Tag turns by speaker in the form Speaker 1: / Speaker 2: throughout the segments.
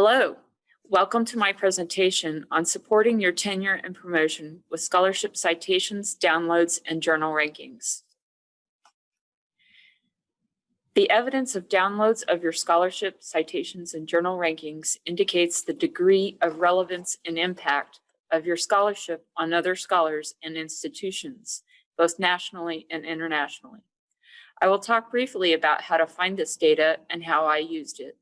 Speaker 1: Hello, welcome to my presentation on supporting your tenure and promotion with scholarship citations, downloads, and journal rankings. The evidence of downloads of your scholarship, citations, and journal rankings indicates the degree of relevance and impact of your scholarship on other scholars and institutions, both nationally and internationally. I will talk briefly about how to find this data and how I used it.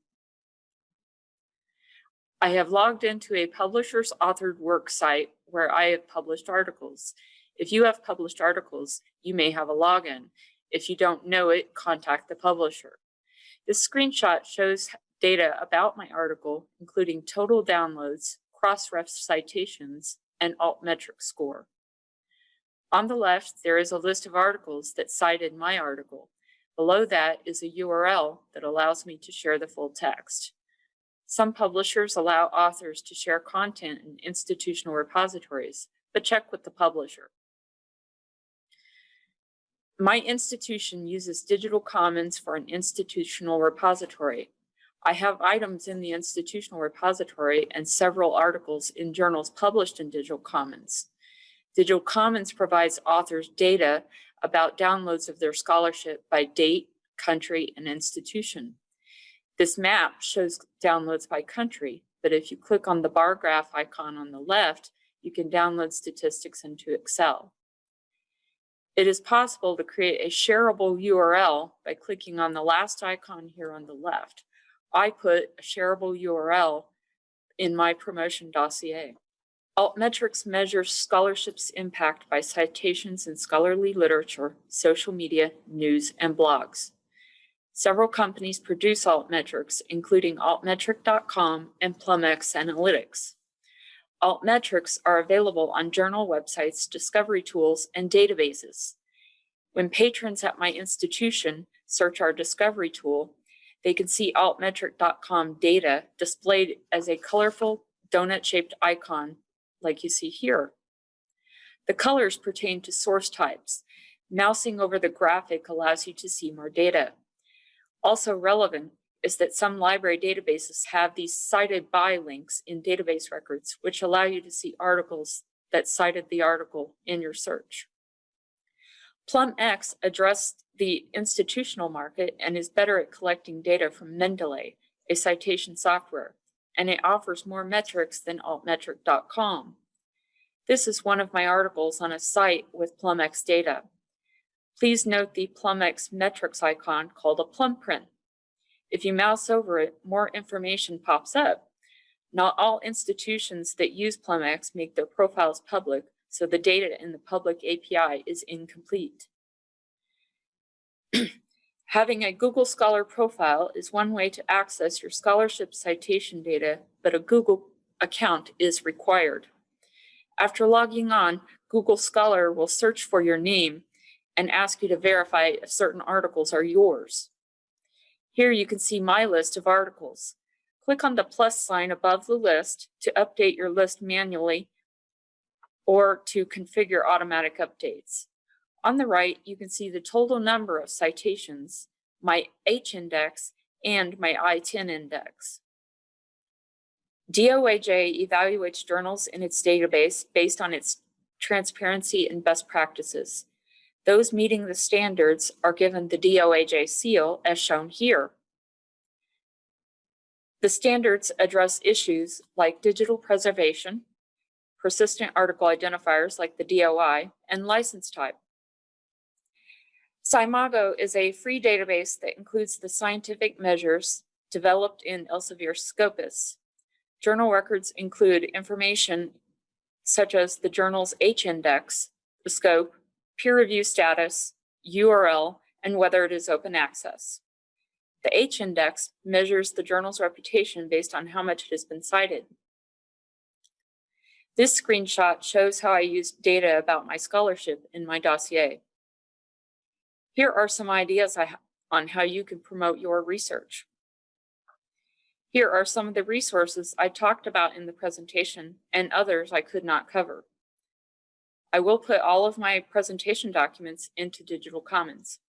Speaker 1: I have logged into a publisher's authored work site where I have published articles. If you have published articles, you may have a login. If you don't know it, contact the publisher. This screenshot shows data about my article, including total downloads, cross-ref citations, and altmetric score. On the left, there is a list of articles that cited my article. Below that is a URL that allows me to share the full text. Some publishers allow authors to share content in institutional repositories, but check with the publisher. My institution uses Digital Commons for an institutional repository. I have items in the institutional repository and several articles in journals published in Digital Commons. Digital Commons provides authors data about downloads of their scholarship by date, country, and institution. This map shows downloads by country, but if you click on the bar graph icon on the left, you can download statistics into Excel. It is possible to create a shareable URL by clicking on the last icon here on the left. I put a shareable URL in my promotion dossier. Altmetrics measures scholarships impact by citations in scholarly literature, social media, news, and blogs. Several companies produce altmetrics, including altmetric.com and PlumX Analytics. Altmetrics are available on journal websites, discovery tools, and databases. When patrons at my institution search our discovery tool, they can see altmetric.com data displayed as a colorful donut-shaped icon like you see here. The colors pertain to source types. Mousing over the graphic allows you to see more data. Also relevant is that some library databases have these cited by links in database records, which allow you to see articles that cited the article in your search. PlumX addressed the institutional market and is better at collecting data from Mendeley, a citation software and it offers more metrics than altmetric.com. This is one of my articles on a site with PlumX data. Please note the PlumX metrics icon called a plum print. If you mouse over it, more information pops up. Not all institutions that use PlumX make their profiles public, so the data in the public API is incomplete. Having a Google Scholar profile is one way to access your scholarship citation data, but a Google account is required. After logging on, Google Scholar will search for your name and ask you to verify if certain articles are yours. Here you can see my list of articles. Click on the plus sign above the list to update your list manually or to configure automatic updates. On the right, you can see the total number of citations, my H index, and my I-10 index. DOAJ evaluates journals in its database based on its transparency and best practices. Those meeting the standards are given the DOAJ seal as shown here. The standards address issues like digital preservation, persistent article identifiers like the DOI, and license type. SCImago is a free database that includes the scientific measures developed in Elsevier Scopus. Journal records include information such as the journal's H-index, the scope, peer review status, URL, and whether it is open access. The H-index measures the journal's reputation based on how much it has been cited. This screenshot shows how I used data about my scholarship in my dossier. Here are some ideas on how you can promote your research. Here are some of the resources I talked about in the presentation and others I could not cover. I will put all of my presentation documents into Digital Commons.